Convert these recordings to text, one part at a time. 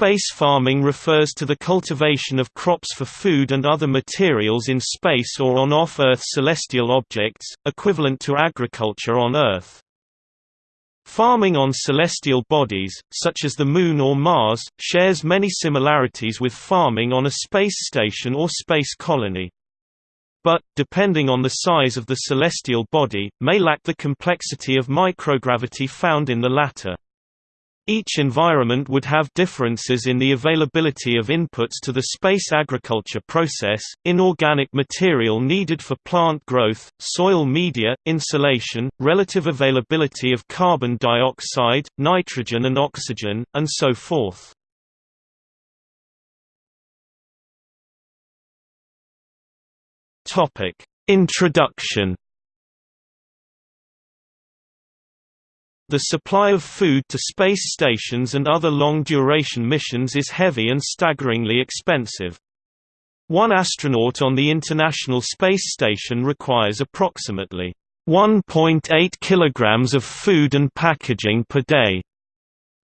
Space farming refers to the cultivation of crops for food and other materials in space or on off-Earth celestial objects, equivalent to agriculture on Earth. Farming on celestial bodies, such as the Moon or Mars, shares many similarities with farming on a space station or space colony. But, depending on the size of the celestial body, may lack the complexity of microgravity found in the latter. Each environment would have differences in the availability of inputs to the space agriculture process, inorganic material needed for plant growth, soil media, insulation, relative availability of carbon dioxide, nitrogen and oxygen, and so forth. Introduction The supply of food to space stations and other long-duration missions is heavy and staggeringly expensive. One astronaut on the International Space Station requires approximately 1.8 kilograms of food and packaging per day.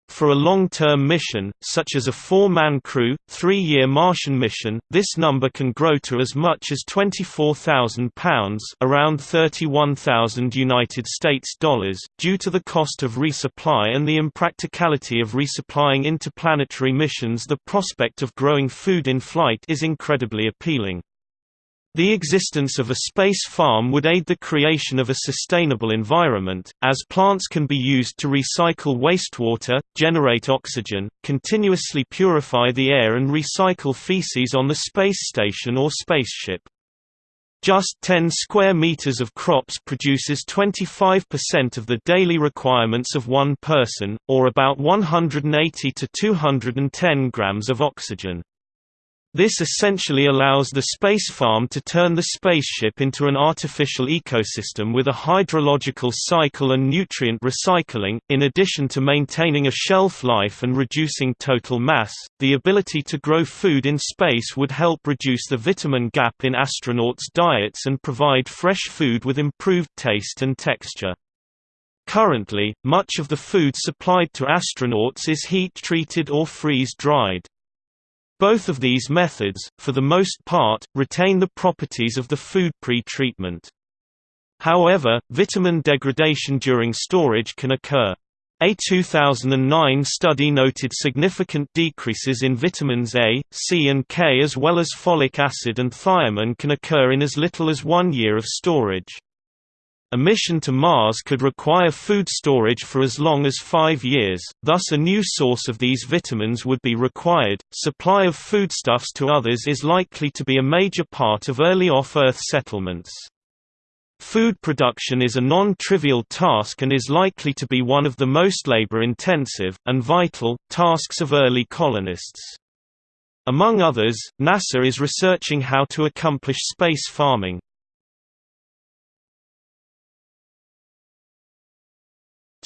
For a long-term mission, such as a four-man crew, three-year Martian mission, this number can grow to as much as £24,000 around 31,000 United States dollars, due to the cost of resupply and the impracticality of resupplying interplanetary missions the prospect of growing food in flight is incredibly appealing. The existence of a space farm would aid the creation of a sustainable environment, as plants can be used to recycle wastewater, generate oxygen, continuously purify the air and recycle feces on the space station or spaceship. Just 10 square meters of crops produces 25% of the daily requirements of one person, or about 180 to 210 grams of oxygen. This essentially allows the space farm to turn the spaceship into an artificial ecosystem with a hydrological cycle and nutrient recycling. In addition to maintaining a shelf life and reducing total mass, the ability to grow food in space would help reduce the vitamin gap in astronauts' diets and provide fresh food with improved taste and texture. Currently, much of the food supplied to astronauts is heat-treated or freeze-dried. Both of these methods, for the most part, retain the properties of the food pre-treatment. However, vitamin degradation during storage can occur. A 2009 study noted significant decreases in vitamins A, C and K as well as folic acid and thiamine can occur in as little as one year of storage. A mission to Mars could require food storage for as long as five years, thus a new source of these vitamins would be required. Supply of foodstuffs to others is likely to be a major part of early off-Earth settlements. Food production is a non-trivial task and is likely to be one of the most labor-intensive, and vital, tasks of early colonists. Among others, NASA is researching how to accomplish space farming.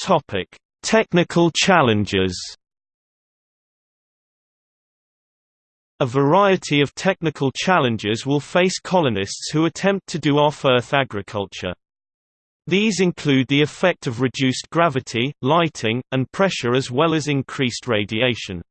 Topic: Technical challenges. A variety of technical challenges will face colonists who attempt to do off-Earth agriculture. These include the effect of reduced gravity, lighting, and pressure as well as increased radiation.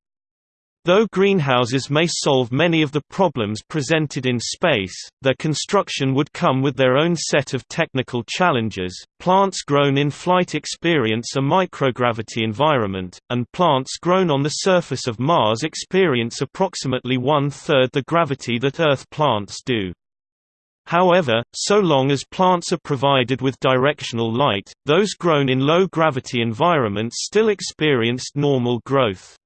Though greenhouses may solve many of the problems presented in space, their construction would come with their own set of technical challenges. Plants grown in flight experience a microgravity environment, and plants grown on the surface of Mars experience approximately one-third the gravity that Earth plants do. However, so long as plants are provided with directional light, those grown in low-gravity environments still experienced normal growth.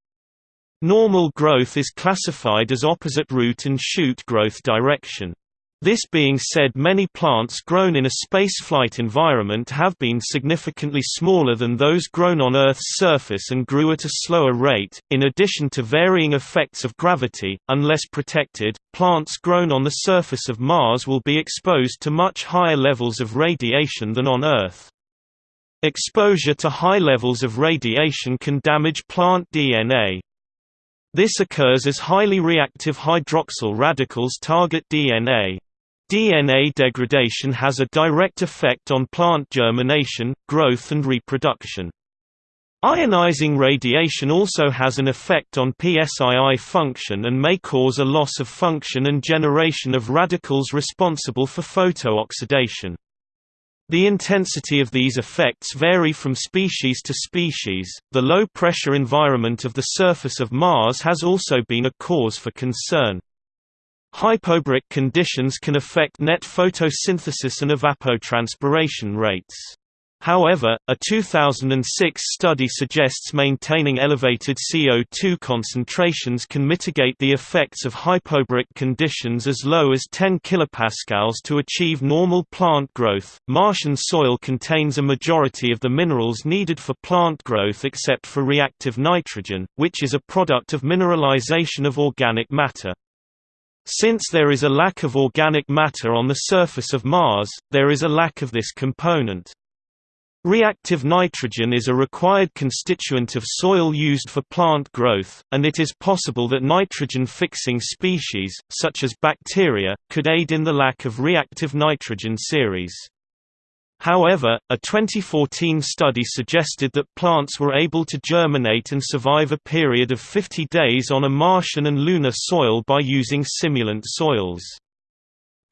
Normal growth is classified as opposite root and shoot growth direction. This being said many plants grown in a spaceflight environment have been significantly smaller than those grown on Earth's surface and grew at a slower rate. In addition to varying effects of gravity, unless protected, plants grown on the surface of Mars will be exposed to much higher levels of radiation than on Earth. Exposure to high levels of radiation can damage plant DNA. This occurs as highly reactive hydroxyl radicals target DNA. DNA degradation has a direct effect on plant germination, growth and reproduction. Ionizing radiation also has an effect on PSII function and may cause a loss of function and generation of radicals responsible for photooxidation. The intensity of these effects vary from species to species. The low pressure environment of the surface of Mars has also been a cause for concern. Hypobaric conditions can affect net photosynthesis and evapotranspiration rates. However, a 2006 study suggests maintaining elevated CO2 concentrations can mitigate the effects of hypobaric conditions as low as 10 kilopascals to achieve normal plant growth. Martian soil contains a majority of the minerals needed for plant growth except for reactive nitrogen, which is a product of mineralization of organic matter. Since there is a lack of organic matter on the surface of Mars, there is a lack of this component. Reactive nitrogen is a required constituent of soil used for plant growth, and it is possible that nitrogen-fixing species, such as bacteria, could aid in the lack of reactive nitrogen series. However, a 2014 study suggested that plants were able to germinate and survive a period of 50 days on a Martian and lunar soil by using simulant soils.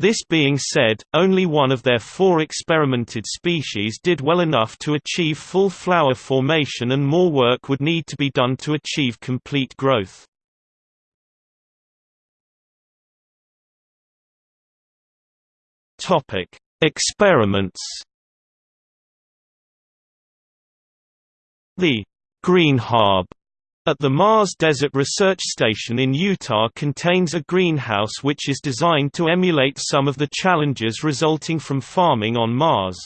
This being said, only one of their four experimented species did well enough to achieve full flower formation and more work would need to be done to achieve complete growth. Experiments The GreenHab at the Mars Desert Research Station in Utah contains a greenhouse which is designed to emulate some of the challenges resulting from farming on Mars.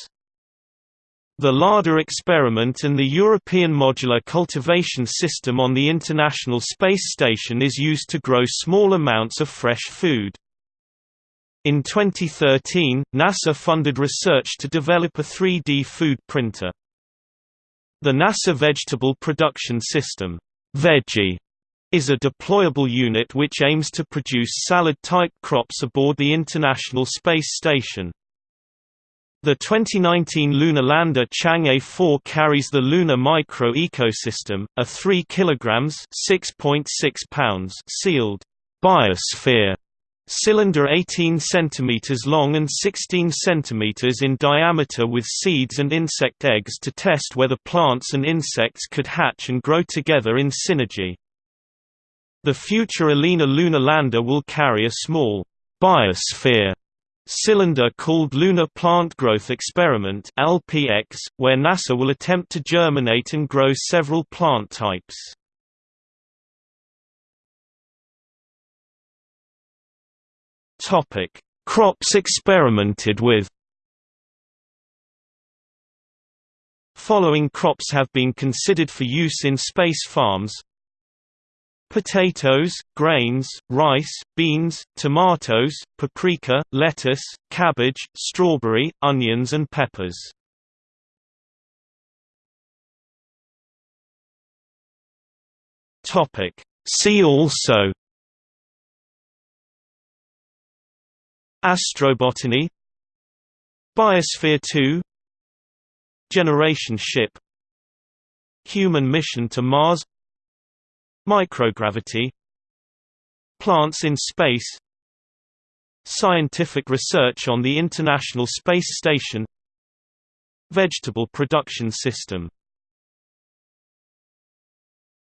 The Lada experiment and the European Modular Cultivation System on the International Space Station is used to grow small amounts of fresh food. In 2013, NASA funded research to develop a 3D food printer. The NASA Vegetable Production System Veggie is a deployable unit which aims to produce salad-type crops aboard the International Space Station. The 2019 lunar lander Chang'e 4 carries the Lunar Micro Ecosystem, a 3 kg (6.6 pounds) sealed biosphere cylinder 18 cm long and 16 cm in diameter with seeds and insect eggs to test whether plants and insects could hatch and grow together in synergy. The future Alina lunar lander will carry a small biosphere cylinder called Lunar Plant Growth Experiment LPX, where NASA will attempt to germinate and grow several plant types. Topic: Crops experimented with. Following crops have been considered for use in space farms: potatoes, grains, rice, beans, tomatoes, paprika, lettuce, cabbage, strawberry, onions and peppers. See also Astrobotany Biosphere 2 Generation ship Human mission to Mars Microgravity Plants in space Scientific research on the International Space Station Vegetable production system